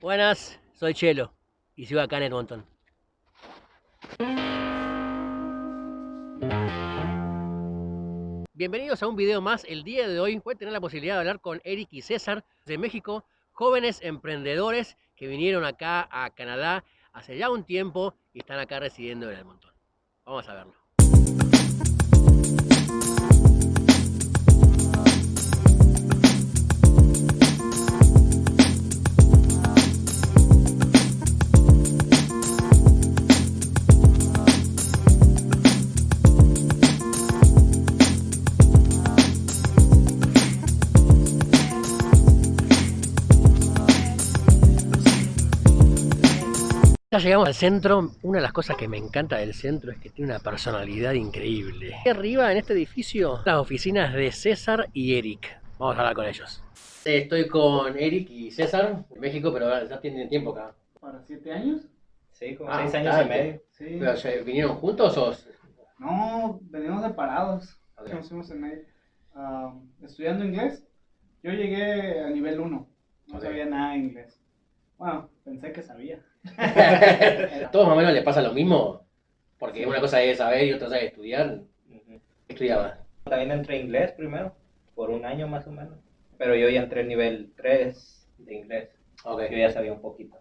Buenas, soy Chelo y sigo acá en Edmonton. Bienvenidos a un video más. El día de hoy voy a tener la posibilidad de hablar con Eric y César de México, jóvenes emprendedores que vinieron acá a Canadá hace ya un tiempo y están acá residiendo en Edmonton. Vamos a verlo. Llegamos al centro. Una de las cosas que me encanta del centro es que tiene una personalidad increíble. Aquí arriba en este edificio, las oficinas de César y Eric. Vamos a hablar con ellos. Estoy con Eric y César en México, pero ya tienen tiempo acá. ¿Para siete años? Sí, como Ah, seis años y medio. Sí. Pero, ¿ya ¿Vinieron juntos o...? No, venimos separados. Ok. Nos conocimos en ahí. ah, estudiando inglés. Yo llegué a nivel 1. No Ok. sabía nada de inglés. Bueno, pensé que sabía. ¿A todos más o menos les pasa lo mismo? Porque una cosa es saber y otra cosa es estudiar. Ujú. ¿Qué estudiabas? También entré inglés primero, por un año más o menos. Pero yo ya entré en nivel 3 de inglés. Ok. Yo ya sabía un poquito.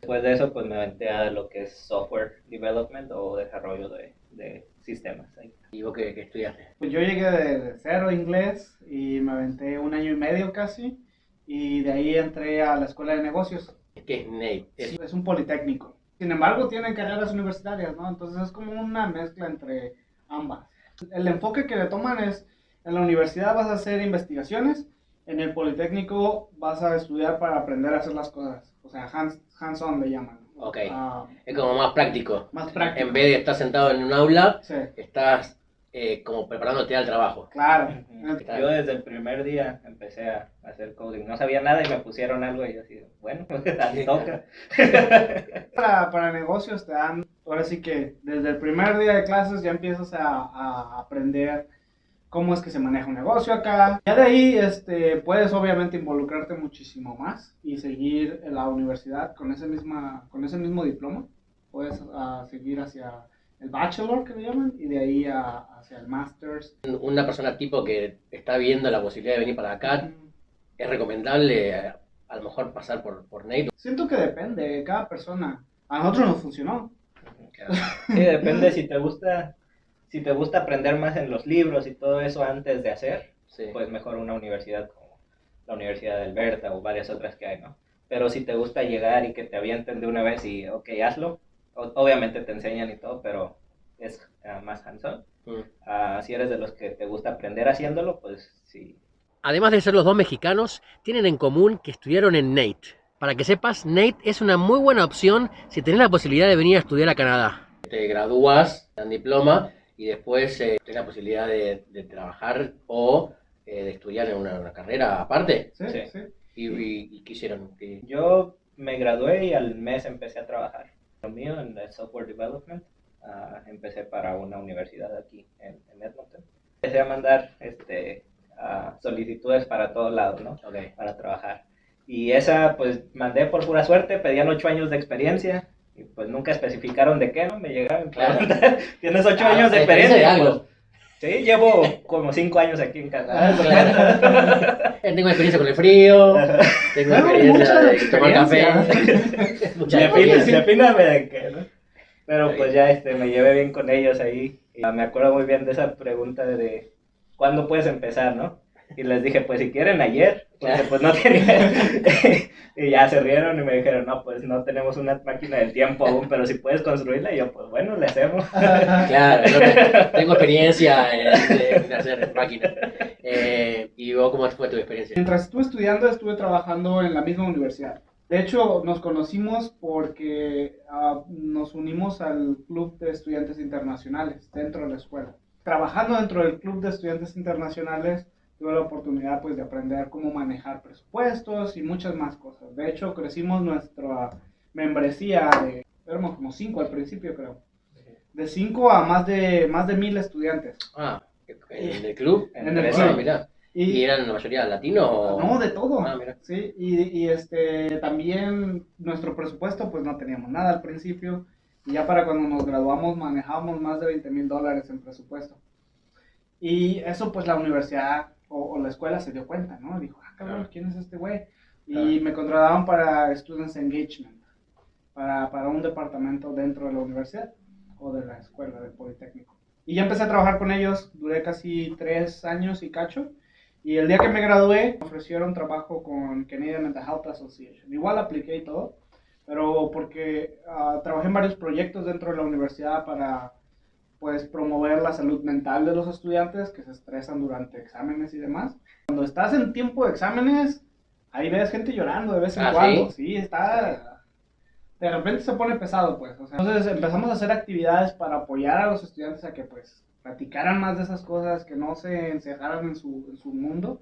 Después de eso, pues me aventé a lo que es software development o desarrollo de, de sistemas. ¿Y vos qué, qué estudiaste? Pues yo llegué de, de cero inglés y me aventé un año y medio casi. Y de ahí entré a la escuela de negocios. ¿Qué es Nate? Es- Es un politécnico. Sin embargo, tienen carreras universitarias, ¿no? Entonces es como una mezcla entre ambas. El enfoque que le toman es, en la universidad vas a hacer investigaciones, en el politécnico vas a estudiar para aprender a hacer las cosas. O sea, hands- hands-on le llaman. Ok. Ah, es como más práctico. más práctico. En vez de estar sentado en un aula, Sí, estás eh, como preparándote al trabajo. claro. Yo desde el primer día empecé a hacer coding. No sabía nada y me pusieron algo y así, bueno, así toca. Para, para negocios te dan, ahora sí que desde el primer día de clases ya empiezas a, a aprender cómo es que se maneja un negocio acá. Ya de ahí este, puedes obviamente involucrarte muchísimo más y seguir en la universidad con ese, misma, con ese mismo diploma. Puedes ah, seguir hacia el bachelor que le llaman y de ahí a- hacia el master's. Una persona tipo que está viendo la posibilidad de venir para acá, es recomendable a lo mejor pasar por, por Nate. Siento que depende de cada persona. A nosotros nos funcionó. Sí, depende si te gusta, si te gusta aprender más en los libros y todo eso antes de hacer, Sí. pues mejor una universidad como la Universidad de Alberta o varias otras que hay, ¿no? Pero si te gusta llegar y que te avienten de una vez y, ok, hazlo, o- obviamente te enseñan y todo, pero es ah, más hands-on. Mm. Ah, si eres de los que te gusta aprender haciéndolo, pues sí. Además de ser los dos mexicanos, tienen en común que estudiaron en Nate. Para que sepas, Nate es una muy buena opción si tenés la posibilidad de venir a estudiar a Canadá. Te gradúas, te dan diploma y después eh, tenés la posibilidad de, de trabajar o eh, de estudiar en una, una carrera aparte. Sí, Sí. sí. ¿Y, y, y qué hicieron? ¿Qué- Yo me gradué y al mes empecé a trabajar. Lo mío en el software development. ah, empecé para una universidad aquí en, en Edmonton. Empecé a mandar este, ah, solicitudes para todos lados, ¿no? Ok. Para trabajar. Y esa, pues, mandé por pura suerte, pedían ocho años de experiencia. Y pues nunca especificaron de qué, ¿no? Me llegaron. Claro. Tienes ocho Ah, años de experiencia pues, sí, llevo como cinco años aquí en Canadá. Claro. Eh, Tengo experiencia con el frío, tengo experiencia de tomar café. experiencia. Mucha Define- experiencia. defíname de qué, ¿no? Pero Sí. pues ya este, me llevé bien con ellos ahí. Y me acuerdo muy bien de esa pregunta de ¿cuándo puedes empezar, no? Y les dije, pues si quieren ayer, porque pues no tenía. y ya se rieron y me dijeron, no, pues no tenemos una máquina del tiempo aún, pero si puedes construirla, y yo, pues bueno, le hacemos. Claro, te- tengo experiencia en, en hacer máquinas. Eh, ¿Y vos cómo fue tu experiencia? Mientras estuve estudiando, estuve trabajando en la misma universidad. De hecho, nos conocimos porque ah, nos unimos al Club de Estudiantes Internacionales dentro de la escuela. Trabajando dentro del Club de Estudiantes Internacionales, tuve la oportunidad pues, de aprender cómo manejar presupuestos y muchas más cosas. De hecho, crecimos nuestra membresía de, éramos como cinco al principio, creo. De cinco a más de, más de mil estudiantes. Ah, en el club. En el club. mirá. ¿Y, eran la mayoría latinos? O... No, de todo. Ah, mira. Sí, y, y, este, también nuestro presupuesto, pues no teníamos nada al principio. Y ya para cuando nos graduamos manejábamos más de 20 mil dólares en presupuesto. Y eso pues la universidad o, la escuela se dio cuenta, ¿no? Dijo, ah, cabrón, ¿quién es este güey? Y me contrataron para Students Engagement, para, para un departamento dentro de la universidad o de la escuela del Politécnico. Y ya empecé a trabajar con ellos, duré casi tres años y cacho. Y el día que me gradué, me ofrecieron trabajo con Canadian Mental Health Association. Igual apliqué y todo, pero porque uh, trabajé en varios proyectos dentro de la universidad para pues promover la salud mental de los estudiantes que se estresan durante exámenes y demás. Cuando estás en tiempo de exámenes, ahí ves gente llorando de vez en ¿Ah, cuando. ¿sí? ¿sí? está de repente se pone pesado, pues. O sea, entonces empezamos a hacer actividades para apoyar a los estudiantes a que, pues, platicaran más de esas cosas, que no se encerraran en su, en su mundo.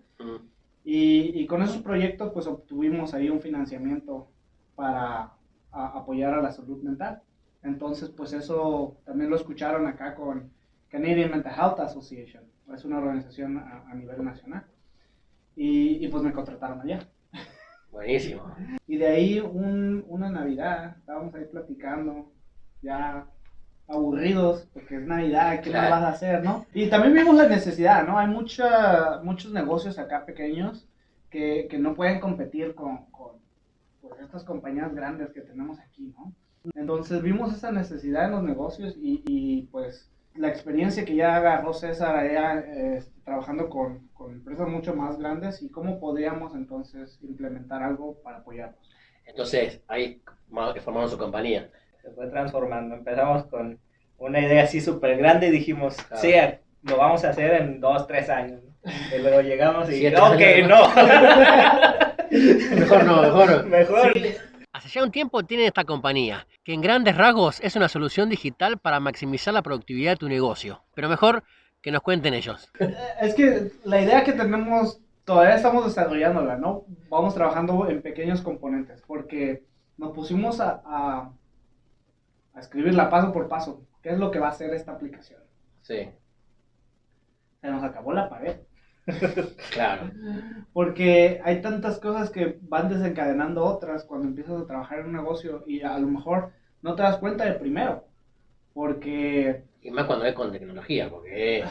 Y, y, con esos proyectos, pues, obtuvimos ahí un financiamiento para a, apoyar a la salud mental. Entonces, pues, eso también lo escucharon acá con Canadian Mental Health Association. Es una organización a, a nivel nacional. Y, y, pues me contrataron allá. Buenísimo. Y de ahí un, una Navidad, estábamos ahí platicando, ya aburridos, porque es Navidad, ¿qué Claro. más vas a hacer, no? Y también vimos la necesidad, ¿no? Hay mucha, muchos negocios acá pequeños que, que no pueden competir con, con pues, estas compañías grandes que tenemos aquí, ¿no? Entonces vimos esa necesidad en los negocios y, y pues la experiencia que ya agarró César allá eh, trabajando con, con empresas mucho más grandes y cómo podríamos entonces implementar algo para apoyarlos. Entonces, ahí ma- formaron su compañía. Se fue transformando. Empezamos con una idea así súper grande y dijimos, Claro. sí, lo vamos a hacer en dos, tres años. ¿No? Y luego llegamos y, Siete ok, años. no. Mejor no, mejor. Mejor. Hace ya un tiempo tienen esta compañía, que en grandes rasgos es una solución digital para maximizar la productividad de tu negocio. Pero mejor que nos cuenten ellos. Es que la idea que tenemos, todavía estamos desarrollándola, ¿no? Vamos trabajando en pequeños componentes, porque nos pusimos a, a, a escribirla paso por paso. ¿Qué es lo que va a hacer esta aplicación? Sí, Se nos acabó la pared. Claro. Porque hay tantas cosas que van desencadenando otras cuando empiezas a trabajar en un negocio y a lo mejor no te das cuenta de primero. Porque Y más cuando es con tecnología, porque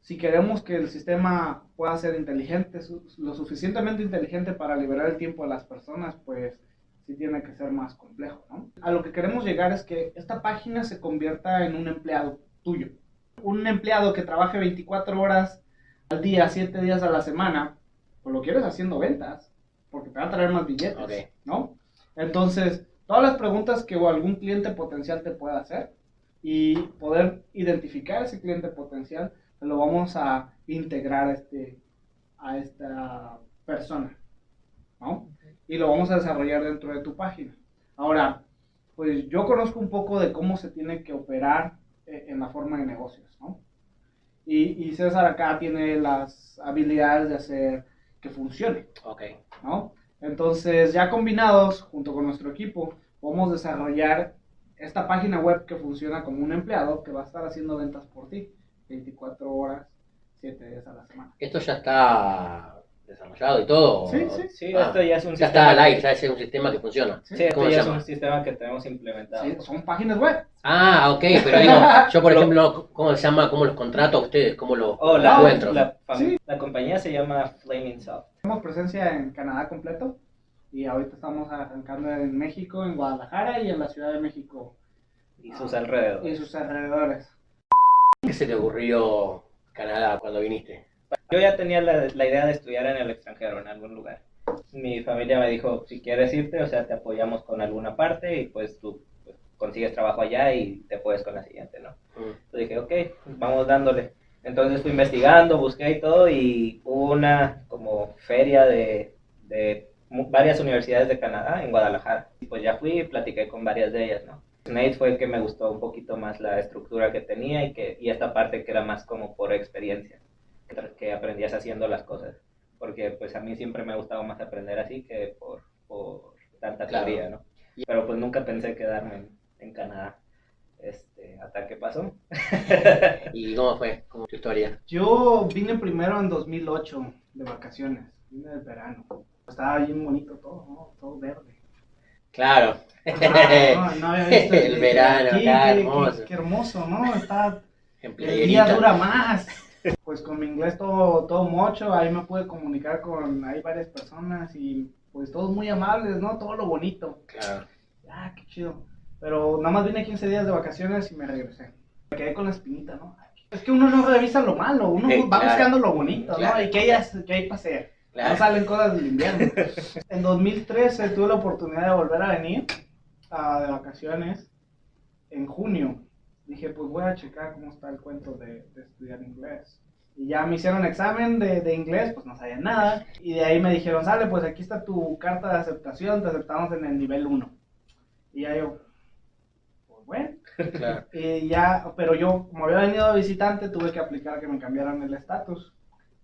si queremos que el sistema pueda ser inteligente, lo suficientemente inteligente para liberar el tiempo de las personas, pues sí tiene que ser más complejo, ¿no? A lo que queremos llegar es que esta página se convierta en un empleado tuyo. Un empleado que trabaje 24 horas al día, 7 días a la semana, pues lo quieres haciendo ventas, porque te va a traer más billetes. ¿no? Entonces, todas las preguntas que algún cliente potencial te pueda hacer y poder identificar ese cliente potencial, lo vamos a integrar a, este, a esta persona, ¿no? Y lo vamos a desarrollar dentro de tu página. Ahora, pues yo conozco un poco de cómo se tiene que operar eh, en la forma de negocios, ¿no? Y, y César acá tiene las habilidades de hacer que funcione. ok. ¿no? Entonces, ya combinados, junto con nuestro equipo, vamos a desarrollar esta página web que funciona como un empleado que va a estar haciendo ventas por ti, 24 horas, 7 días a la semana. ¿Esto ya está desarrollado y todo? Sí, sí. Sí, Ah, esto ya es un Ya sistema. está al aire, ya es un sistema que funciona. Sí, esto ¿Cómo ya es un sistema que tenemos implementado. Sí, son páginas web. Ah, ok, pero digo, yo por Lo- ejemplo, ¿cómo se llama? ¿Cómo los contrato a ustedes? ¿Cómo los Oh, la, encuentro? la, Sí. la compañía se llama Flaming Soft. Tenemos presencia en Canadá completo y ahorita estamos arrancando en México, en Guadalajara y en la Ciudad de México y sus y alrededores. sus alrededores. ¿Qué se te ocurrió Canadá cuando viniste? Yo ya tenía la, la idea de estudiar en el extranjero, en algún lugar. Mi familia me dijo, si quieres irte, o sea, te apoyamos con alguna parte y pues tú pues, consigues trabajo allá y te puedes con la siguiente, ¿no? Entonces dije, ok, vamos dándole. Entonces fui investigando, busqué y todo, y hubo una como feria de, de varias universidades de Canadá en Guadalajara. Y pues ya fui y platiqué con varias de ellas, ¿no? Nate fue el que me gustó un poquito más la estructura que tenía y, que, y esta parte que era más como por experiencia, que, aprendías haciendo las cosas. Porque pues a mí siempre me ha gustado más aprender así que por, por tanta Claro. teoría, ¿no? Pero pues nunca pensé quedarme en, en Canadá. Este, hasta que pasó. ¿Y cómo fue? ¿Cómo tu historia? Yo vine primero en 2008 de vacaciones, vine del verano. Estaba bien bonito todo, ¿no? Todo verde. Claro. Ah, no, no había visto El verano, aquí, acá, qué- hermoso. Qué, qué hermoso, ¿no? Está, el día dura más. Pues con mi inglés todo, todo mocho, ahí me pude comunicar con, hay varias personas y pues todos muy amables, ¿no? Todo lo bonito. Claro. Ah, qué chido. Pero nada más vine 15 días de vacaciones y me regresé. Me quedé con la espinita, ¿no? Es que uno no revisa lo malo, uno Eh, va claro. buscando lo bonito, ¿no? Y que hay, que hay para hacer. Claro. No salen cosas del invierno. en 2013 tuve la oportunidad de volver a venir ah, de vacaciones en junio. Dije, pues voy a checar cómo está el cuento de, de estudiar inglés. Y ya me hicieron examen de, de inglés, pues no sabía nada. Y de ahí me dijeron, sale, pues aquí está tu carta de aceptación, te aceptamos en el nivel 1. Y ya yo, pues bueno. Claro. Y ya, pero yo, como había venido visitante, tuve que aplicar que me cambiaran el estatus.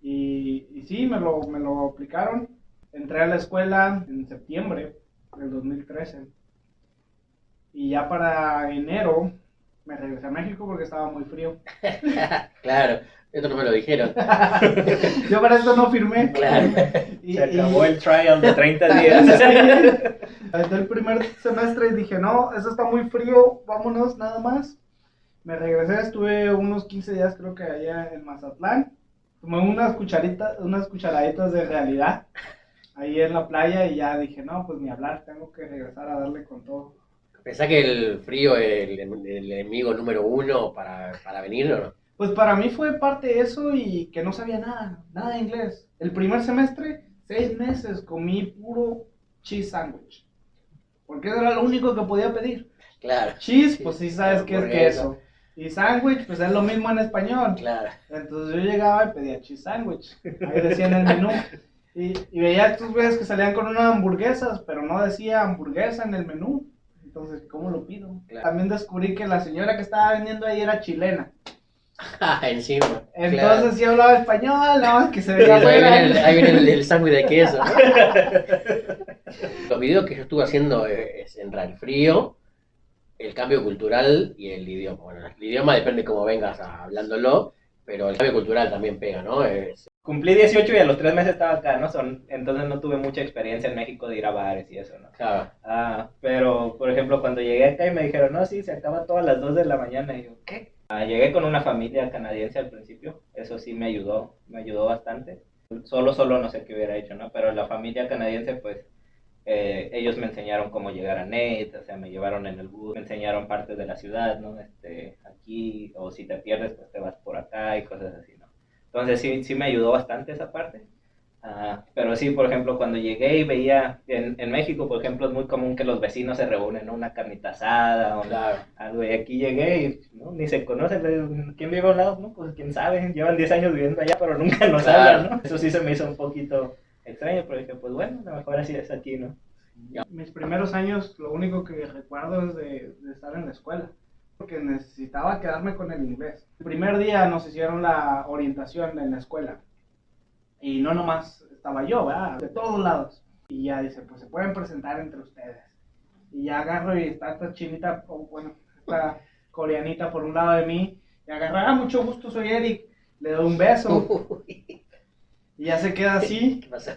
Y, y sí, me lo, me lo aplicaron. Entré a la escuela en septiembre del 2013. Y ya para enero me regresé a México porque estaba muy frío. Claro. Esto no me lo dijeron. Yo para esto no firmé. Claro. Y- Se acabó y- el trial de 30 días. Desde el primer semestre dije, no, eso está muy frío, vámonos nada más. Me regresé, estuve unos 15 días creo que allá en Mazatlán. Tomé unas cucharitas, unas cucharaditas de realidad ahí en la playa y ya dije, no, pues ni hablar, tengo que regresar a darle con todo. ¿Pensás que el frío es el, el enemigo número uno para, para venir o no? Pues para mí fue parte de eso y que no sabía nada, nada de inglés. El primer semestre, seis meses, comí puro cheese sandwich. Porque era lo único que podía pedir. Claro. Cheese, pues sí sabes que es queso. Y sandwich, pues es lo mismo en español. Claro. Entonces yo llegaba y pedía cheese sandwich. Ahí decía en el menú. Y, y veía estos güeyes que salían con unas hamburguesas, pero no decía hamburguesa en el menú. Entonces, ¿cómo lo pido? Claro. También descubrí que la señora que estaba vendiendo ahí era chilena. Ah, encima. Entonces claro. sí hablaba español, nada más que se veía ahí viene el, afuera. ahí viene el, el sándwich de queso. Los videos que yo estuve haciendo eh, es entre el frío, el cambio cultural y el idioma. Bueno, el idioma depende cómo vengas a- hablándolo, pero el cambio cultural también pega, ¿no? Es- Cumplí 18 y a los 3 meses estaba acá, ¿no? Son, entonces no tuve mucha experiencia en México de ir a bares y eso, ¿no? claro, Ah, pero, por ejemplo, cuando llegué acá y me dijeron, no, sí, se acaba todas las 2 de la mañana, y yo, ¿qué? Ah, llegué con una familia canadiense al principio, eso sí me ayudó, me ayudó bastante. Solo, solo no sé qué hubiera hecho, ¿no? Pero la familia canadiense, pues, eh, ellos me enseñaron cómo llegar a Nate, o sea, me llevaron en el bus, me enseñaron partes de la ciudad, ¿no? Este, aquí, o si te pierdes, pues te vas por acá y cosas así, ¿no? Entonces sí, sí me ayudó bastante esa parte. Ah, pero sí, por ejemplo, cuando llegué y veía, en, en México, por ejemplo, es muy común que los vecinos se reúnen, ¿no? Una carnita asada o claro. algo, y aquí llegué y ¿no? ni se conocen, ¿quién vive a un lado? No, pues quién sabe, llevan 10 años viviendo allá, pero nunca nos Claro. hablan, ¿no? Eso sí se me hizo un poquito extraño, pero dije, pues bueno, a lo mejor así es aquí, ¿no? Mis primeros años, lo único que recuerdo es de, de estar en la escuela. Porque necesitaba quedarme con el inglés. El primer día nos hicieron la orientación en la escuela. Y no nomás estaba yo, ¿verdad? De todos lados. Y ya dice, pues se pueden presentar entre ustedes. Y ya agarro y está esta chinita, o bueno, esta coreanita por un lado de mí. Y agarra, ah, mucho gusto, soy Eric. Le doy un beso. Y ya se queda así. ¿Qué pasó?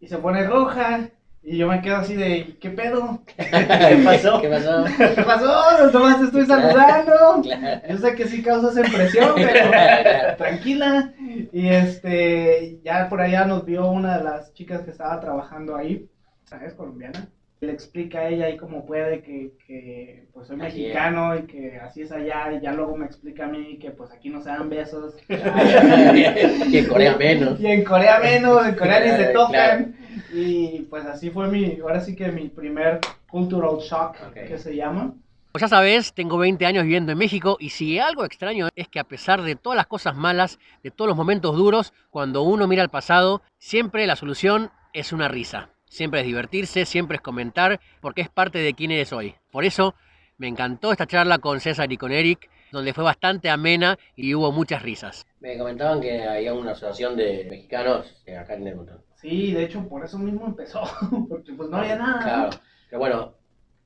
Y se pone roja. Y yo me quedo así de, ¿qué pedo? ¿Qué pasó? ¿Qué pasó? ¿Qué pasó? Nomás te estoy saludando. Claro. Yo sé que sí causas impresión, pero tranquila. Y este, ya por allá nos vio una de las chicas que estaba trabajando ahí, ¿sabes? Colombiana. Le explica a ella ahí cómo puede que, que pues soy Así es. mexicano y que así es allá. Y ya luego me explica a mí que pues aquí no se dan besos. y en Corea menos. Y en Corea menos, en Corea ni se Claro, tocan. Y pues así fue mi, ahora sí que mi primer cultural shock, que se llama. Pues ya sabes, tengo 20 años viviendo en México y si algo extraño es que a pesar de todas las cosas malas, de todos los momentos duros, cuando uno mira al pasado, siempre la solución es una risa. Siempre es divertirse, siempre es comentar, porque es parte de quién eres hoy. Por eso me encantó esta charla con César y con Eric, donde fue bastante amena y hubo muchas risas. Me comentaban que había una asociación de mexicanos acá en Edmonton. Sí, de hecho por eso mismo empezó, porque pues no había nada. Claro, pero bueno,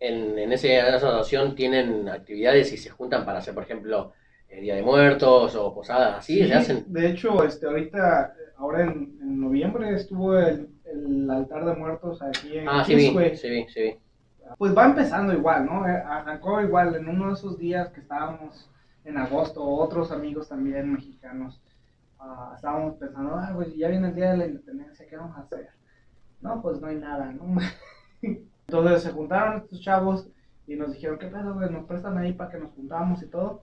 en, en esa asociación tienen actividades y se juntan para hacer, por ejemplo, eh, Día de Muertos o posadas así, Sí, se hacen. De hecho, este, ahorita, ahora en, en noviembre estuvo el, el altar de muertos aquí en Ah, sí vi, sí vi, sí vi. Pues va empezando igual, ¿no? Eh, Arrancó igual en uno de esos días que estábamos en agosto, otros amigos también mexicanos, ah, estábamos pensando, ah, pues ya viene el día de la independencia, ¿qué vamos a hacer? No, pues no hay nada, ¿no? Entonces se juntaron estos chavos y nos dijeron, ¿qué pedo, güey? Nos prestan ahí para que nos juntamos y todo.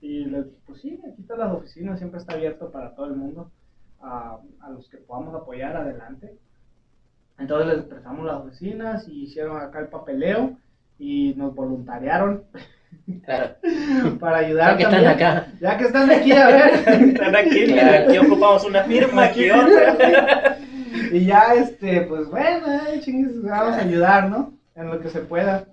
Y les dije, pues sí, aquí están las oficinas, siempre está abierto para todo el mundo, a, a los que podamos apoyar adelante. Entonces les prestamos las oficinas y hicieron acá el papeleo y nos voluntariaron Claro. para ayudar Ya que están también. acá. Ya que están aquí, a ver. Están aquí, mira, aquí ocupamos una firma, aquí otra. y ya, este, pues bueno, eh, chingues, vamos a ayudar, ¿no? En lo que se pueda.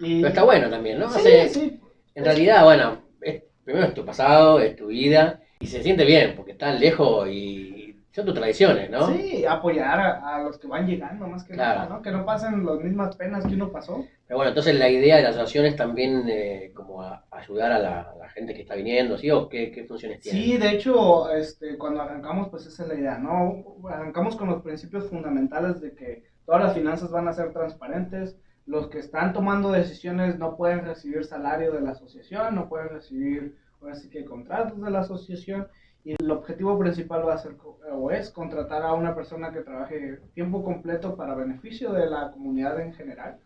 Y... Pero está bueno también, ¿no? Sí, Hace- sí. En realidad, bueno, es- primero es tu pasado, es tu vida, y se siente bien, porque están lejos y son tus tradiciones, ¿no? Sí, apoyar a, a los que van llegando, más que Claro. nada, ¿no? Que no pasen las mismas penas que uno pasó. Pero bueno, entonces la idea de la asociación es también eh, como a- ayudar a la, a la gente que está viniendo, ¿sí? ¿O qué, qué funciones tiene? Sí, de hecho, este, cuando arrancamos, pues esa es la idea, ¿no? Arrancamos con los principios fundamentales de que todas las finanzas van a ser transparentes, los que están tomando decisiones no pueden recibir salario de la asociación, no pueden recibir, ahora sí que contratos de la asociación, y el objetivo principal va a ser, o es, contratar a una persona que trabaje tiempo completo para beneficio de la comunidad en general,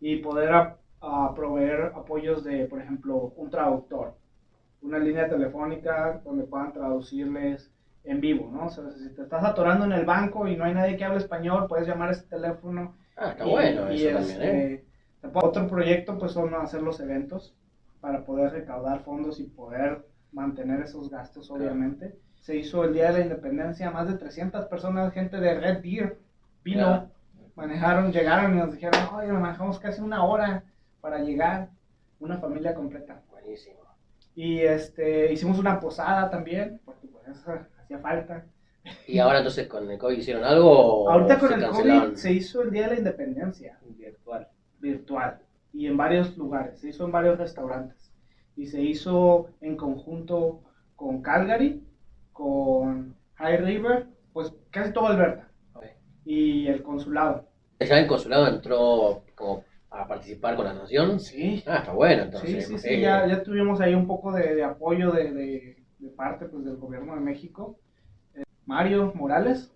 y poder a- a proveer apoyos de, por ejemplo, un traductor una línea telefónica donde puedan traducirles en vivo, ¿no? O sea, si te estás atorando en el banco y no hay nadie que hable español, puedes llamar a ese teléfono. Ah, está y- bueno y eso también, ¿eh? este, después Otro proyecto, pues, son hacer los eventos para poder recaudar fondos y poder mantener esos gastos, Claro. obviamente. Se hizo el Día de la Independencia, más de 300 personas, gente de Red Deer, vino, manejaron, llegaron y nos dijeron, oye, manejamos casi una hora para llegar, una familia completa. Buenísimo. Y este, hicimos una posada también, porque pues eso hacía falta. ¿Y ahora entonces con el COVID hicieron algo Ahorita con el cancelaron? COVID se hizo el Día de la Independencia Virtual. virtual y en varios lugares, se hizo en varios restaurantes y se hizo en conjunto con Calgary, con High River, pues casi todo Alberta y el consulado. ¿Ya el consulado entró como a participar con la asociación? Sí, Ah, está bueno sí, entonces. sí, sí, ya, ya tuvimos ahí un poco de, de apoyo de, de- de parte pues, del gobierno de México. Eh, Mario Morales,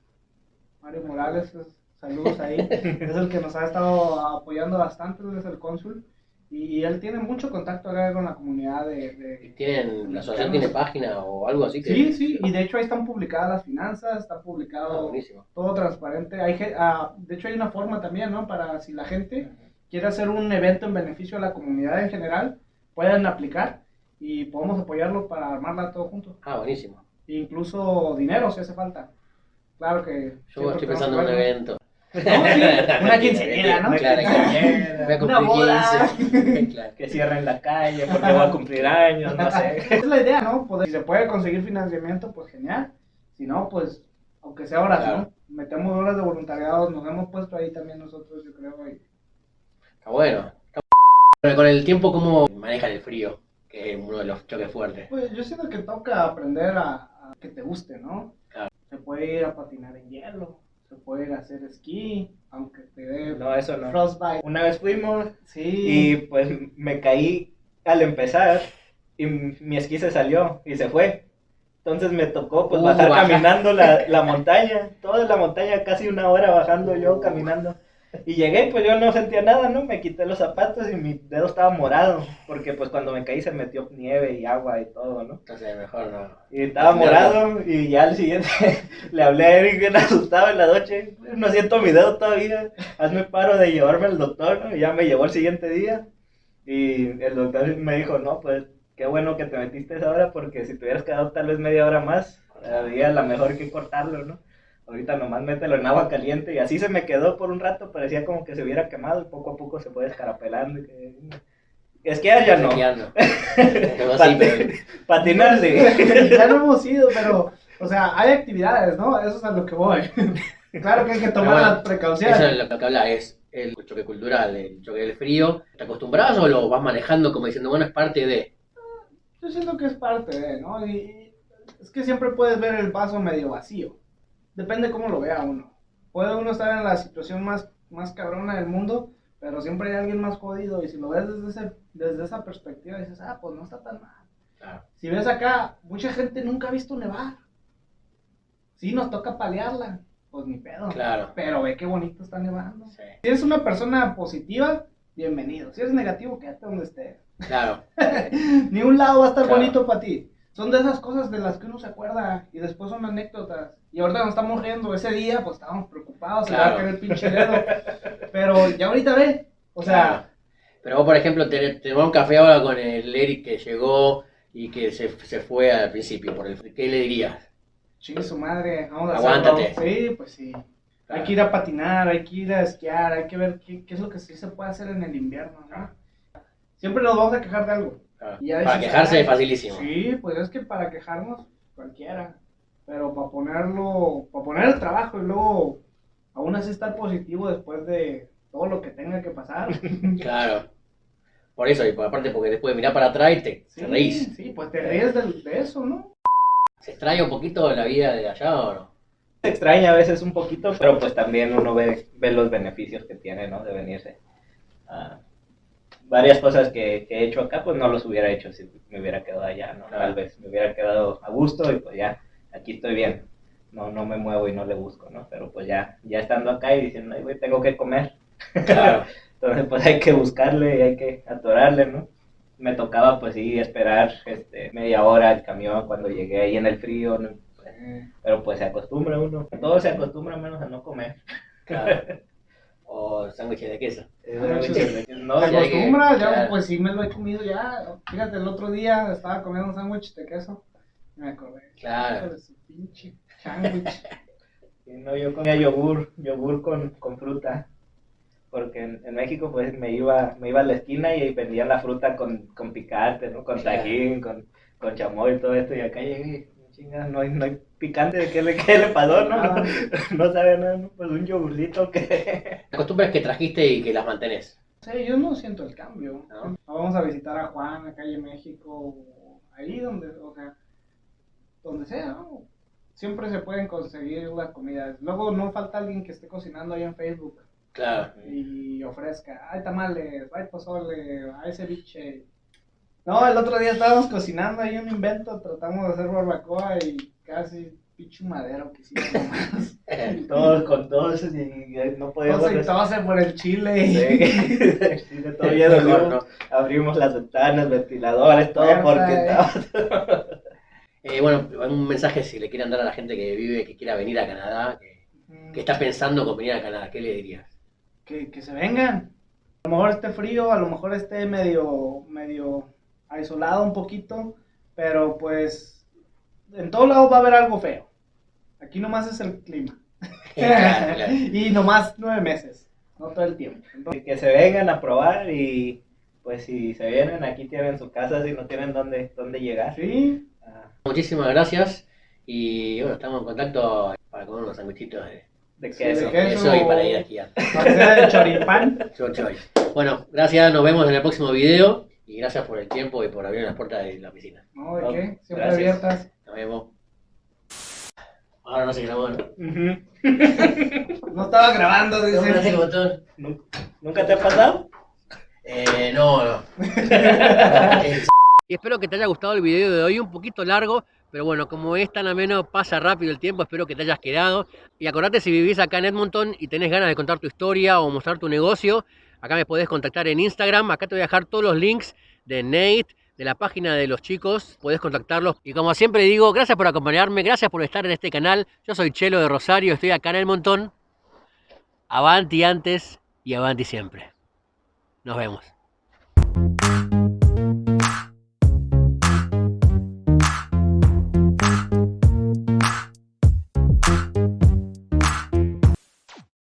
Mario Morales, es- saludos ahí, es el que nos ha estado apoyando bastante, es el cónsul, y él tiene mucho contacto acá con la comunidad de... de- ¿Tienen, ¿La asociación tiene página o algo así? que- Sí, sí, y de hecho ahí están publicadas las finanzas, está Ah, publicado buenísimo. todo transparente. Hay, ge- ah, de hecho hay una forma también, ¿no? Para si la gente quiere hacer un evento en beneficio a la comunidad en general, pueden aplicar y podemos apoyarlo para armarla todo junto. Ah, buenísimo. Incluso dinero si hace falta. Claro que... Yo estoy pensando en un evento. Una quinceañera, ¿no? Claro, quinceañera. Voy a Una cumplir boda. 15. Claro. Que cierren la calle porque va a cumplir años, no sé. Esa es la idea, ¿no? Poder- si se puede conseguir financiamiento, pues genial. Si no, pues, aunque sea horas, Claro. ¿no? Metemos horas de voluntariado, nos hemos puesto ahí también nosotros, yo creo. y- Está bueno. Está bueno. Con el tiempo, ¿cómo manejan el frío? Que es uno de los choques fuertes. Pues yo siento que toca aprender a, a que te guste, ¿no? Claro. Se puede ir a patinar en hielo, se puede ir a hacer esquí, aunque te dé No, eso no. frostbite. Una vez fuimos Sí. y pues me caí al empezar y mi esquí se salió y se fue. Entonces me tocó pues Uh, bajar baja. caminando la, la montaña, toda la montaña, casi una hora bajando yo caminando. Y llegué, pues yo no sentía nada, ¿no? Me quité los zapatos y mi dedo estaba morado, porque pues cuando me caí se metió nieve y agua y todo, ¿no? Entonces, mejor no. Y estaba morado y ya al siguiente le hablé a Eric bien asustado en la noche. No siento mi dedo todavía. Hazme paro de llevarme al doctor, ¿no? Y ya me llevó el siguiente día. Y el doctor me dijo, no, pues qué bueno que te metiste esa hora porque si te hubieras quedado tal vez media hora más, había la mejor que cortarlo, ¿no? Ahorita nomás mételo en agua caliente y así se me quedó por un rato, parecía como que se hubiera quemado y poco a poco se fue descarapelando. y que- Esquiar ya no. Patinar sí. ya no hemos ido, pero, o sea, hay actividades, ¿no? Eso es a lo que voy. claro que hay que tomar bueno, las precauciones. Eso es lo que habla, es el choque cultural, el choque del frío. ¿Te acostumbras o lo vas manejando como diciendo, bueno, es parte de... Yo siento que es parte de, ¿no? Y es que siempre puedes ver el vaso medio vacío. Depende cómo lo vea uno. Puede uno estar en la situación más, más cabrona del mundo, pero siempre hay alguien más jodido. Y si lo ves desde, ese, desde esa perspectiva, dices, ah, pues no está tan mal. Claro. Si ves acá, mucha gente nunca ha visto nevar. Sí, nos toca palearla. Pues ni pedo. Claro. Pero ve qué bonito está nevando. Sí. Si eres una persona positiva, bienvenido. Si eres negativo, quédate donde estés. Claro. Ni un lado va a estar Claro. bonito para ti. Son de esas cosas de las que uno se acuerda y después son anécdotas. Y ahorita nos estamos riendo. Ese día, pues estábamos preocupados, se le va a Claro. caer el pinche dedo. Pero ya ahorita ve. O sea, Claro. Pero vos, por ejemplo, te, te un café ahora con el Eric que llegó y que se, se fue al principio. Por el, ¿Qué le dirías? chingue su madre, vamos a Aguántate. hacerlo. Sí, pues sí. Hay que ir a patinar, hay que ir a esquiar, hay que ver qué, qué es lo que sí se puede hacer en el invierno, ¿no? Siempre nos vamos a quejar de algo. Claro. Y Para quejarse "Ay, es facilísimo. Sí, pues es que para quejarnos, cualquiera. Pero para ponerlo, para poner el trabajo y luego aún así estar positivo después de todo lo que tenga que pasar. Claro. Por eso, y por- aparte porque después mirar para atrás y te, Sí, te reís. sí, pues te ríes del- de, eso, ¿no? ¿Se extraña un poquito la vida de allá o no? Se extraña a veces un poquito, pero pues también uno ve, ve los beneficios que tiene, ¿no? De venirse. Ah, varias cosas que, que he hecho acá, pues no los hubiera hecho si me hubiera quedado allá, ¿no? Tal vez me hubiera quedado a gusto y pues ya, aquí estoy bien. No, no me muevo y no le busco, ¿no? Pero pues ya, ya estando acá y diciendo, ay, güey, tengo que comer. Claro. Entonces, pues hay que buscarle y hay que atorarle, ¿no? Me tocaba, pues sí, esperar este, media hora el camión cuando llegué ahí en el frío, ¿no? Pues, pero pues se acostumbra uno. Todo se acostumbra menos a no comer. claro. O sándwiches de queso. No, ¿Te acostumbras? Ya, claro. pues sí me lo he comido ya. Fíjate, el otro día estaba comiendo un sándwich de queso. Me acordé. Claro. de su pinche sándwich. No, yo comía yogur, yogur con, con fruta. Porque en, en México pues me iba, me iba a la esquina y vendían la fruta con, con picante, ¿no? Con Claro. tajín, con, con chamoy y todo esto. Y acá llegué, chinga, no hay, no hay picante, ¿de qué le, qué le pasó? No, Nada. no sabe nada, ¿no? Pues un yogurcito que... Las costumbres que trajiste y que las mantenés. Sí, yo no siento el cambio. ¿No? Vamos a visitar a Juan, a calle México, o ahí donde, o sea, donde sea, ¿no? Siempre se pueden conseguir las comidas. Luego no falta alguien que esté cocinando ahí en Facebook Claro. y ofrezca, hay tamales, hay pozole, hay ceviche. No, el otro día estábamos cocinando ahí un invento, tratamos de hacer barbacoa y casi pinche madero que hicimos nomás. Todos con todos y, y no podíamos... Y tose por el chile y... Sí, Mejor abrimos, no. abrimos las ventanas, ventiladores, todo Puerta, porque eh. estaba... Eh, bueno, un mensaje si le quieren dar a la gente que vive, que quiera venir a Canadá, que, que está pensando con venir a Canadá, ¿qué le dirías? que, que se vengan. A lo mejor esté frío, a lo mejor esté medio, medio aislado un poquito, pero pues en todos lados va a haber algo feo. Aquí nomás es el clima. Y nomás nueve meses, no todo el tiempo. Entonces, que se vengan a probar y pues si se vienen aquí tienen su casa si no tienen dónde, dónde llegar. sí, Ah, Muchísimas gracias y bueno, estamos en contacto para comer unos sanguichitos de de Sí, queso. de queso. y para ir a hacer el choripán. Bueno, gracias, nos vemos en el próximo video y gracias por el tiempo y por abrir las puertas de la oficina. No, ¿de qué? Siempre Gracias. abiertas. Nos vemos. Ahora no se grabó, ¿no? No estaba grabando, ¿Cómo hace el dice. botón? ¿Nu- ¿Nunca te ha pasado? Eh, no, no. y espero que te haya gustado el video de hoy, un poquito largo, pero bueno, como es tan ameno, pasa rápido el tiempo, espero que te hayas quedado. Y acordate si vivís acá en Edmonton y tenés ganas de contar tu historia o mostrar tu negocio, acá me podés contactar en Instagram, acá te voy a dejar todos los links de Nate, de la página de los chicos, podés contactarlos. Y como siempre digo, gracias por acompañarme, gracias por estar en este canal. Yo soy Chelo de Rosario, estoy acá en Edmonton. Avanti antes y avanti siempre. Nos vemos.